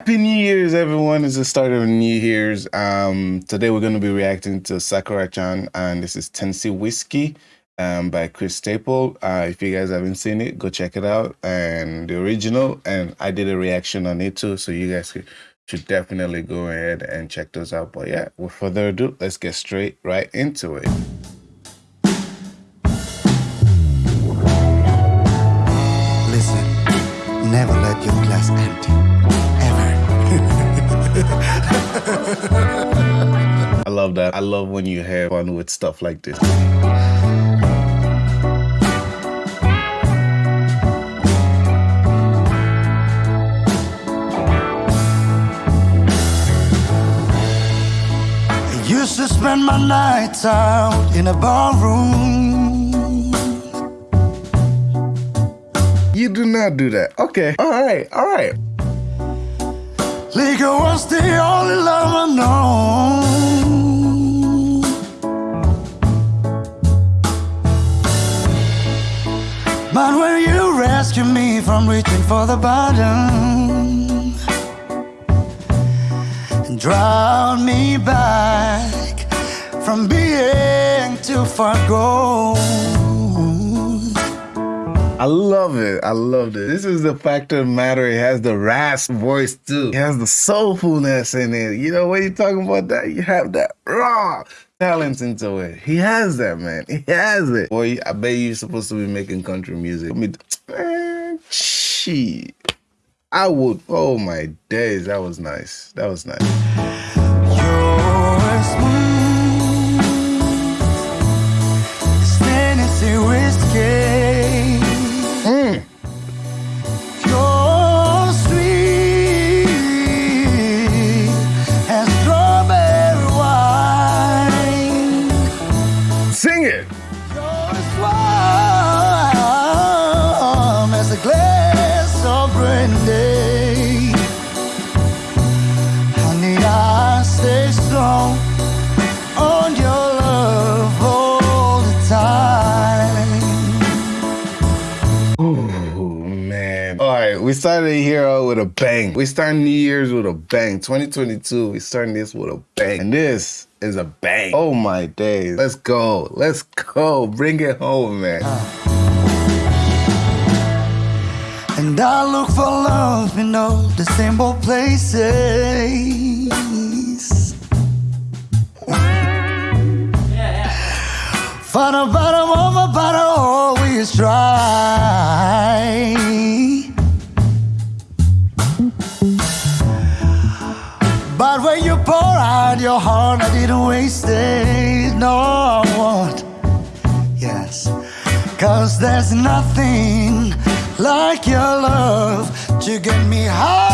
Happy New Year's, everyone. It's the start of New Year's. Um, today we're going to be reacting to Sakura-chan, and this is Tennessee Whiskey um, by Chris Staple. Uh, if you guys haven't seen it, go check it out. And the original, and I did a reaction on it too, so you guys should definitely go ahead and check those out. But yeah, with further ado, let's get straight right into it. Listen, never let your glass empty. I love that. I love when you have fun with stuff like this. used to spend my nights out in a barroom. You do not do that. Okay. All right. All right. Liquor was the only love I know. But when you rescue me from reaching for the bottom and drown me back from being too far gone. I love it. I love it. This is the fact of matter. It has the rasp voice too. It has the soulfulness in it. You know, when you're talking about that, you have that raw talent into it. He has that, man. He has it. Boy, I bet you're supposed to be making country music. I mean, man. I would. Oh my days. That was nice. That was nice. On your love all the time. Oh man. All right, we started here out with a bang. We started New Year's with a bang. 2022, we starting this with a bang. And this is a bang. Oh my days. Let's go. Let's go. Bring it home, man. Uh. And I look for love in all the simple places. For the bottom of a bottle, always try. Out your heart, I didn't waste it. No, I won't. Yes, cause there's nothing like your love to get me high.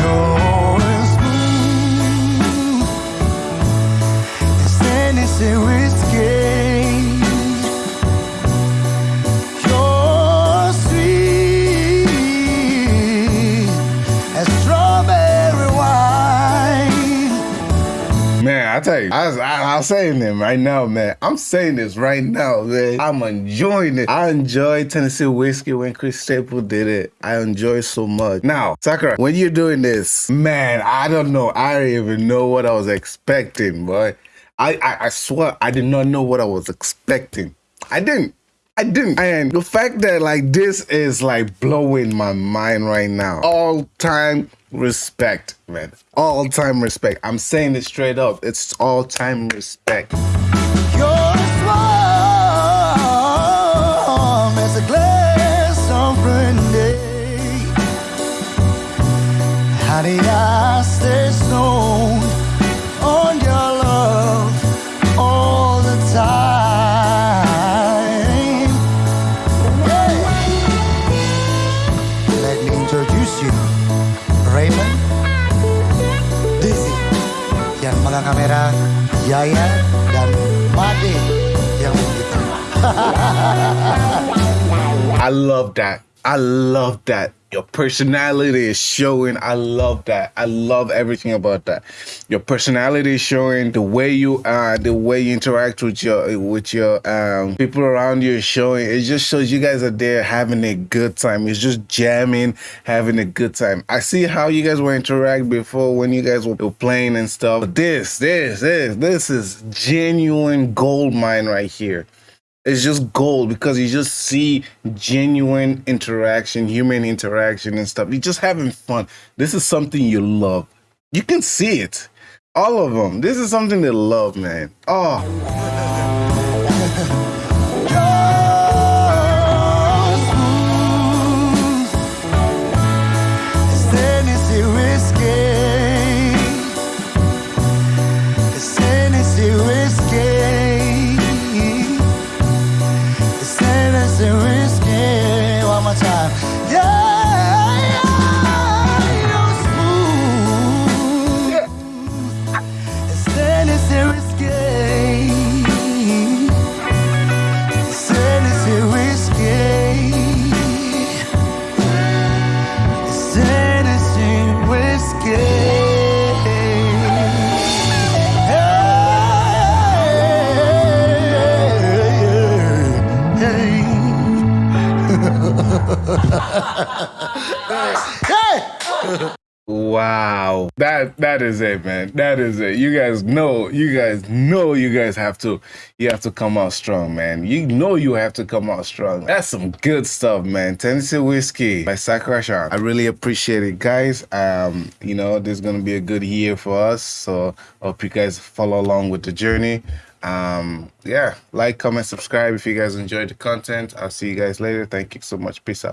You're smooth as Tennessee whiskey. Tell you, I was, I, I saying them right now, man. I'm saying this right now, man. I'm enjoying it. I enjoy Tennessee Whiskey when Chris Staple did it. I enjoy it so much. Now, Sakura, when you're doing this, man, I don't know. I don't even know what I was expecting, boy. I, I, I swear I did not know what I was expecting. I didn't. I didn't. And the fact that like this is like blowing my mind right now. All time respect, man. All time respect. I'm saying it straight up. It's all time respect. Yaya, dan Made yang gitar. I love that. I love that. Your personality is showing. I love that. I love everything about that. Your personality is showing. The way you are, the way you interact with your with your um people around you is showing. It just shows you guys are there having a good time. It's just jamming, having a good time. I see how you guys were interact before when you guys were playing and stuff. But this, this, this, this is genuine gold mine right here it's just gold because you just see genuine interaction, human interaction and stuff. You're just having fun. This is something you love. You can see it. All of them. This is something they love, man. Oh. Wow. That that is it man. That is it. You guys know you guys know you guys have to you have to come out strong man. You know you have to come out strong. That's some good stuff man. Tennessee whiskey by Sakura-chan. i really appreciate it guys. Um you know this is gonna be a good year for us. So hope you guys follow along with the journey. Um yeah like comment subscribe if you guys enjoyed the content. I'll see you guys later. Thank you so much. Peace out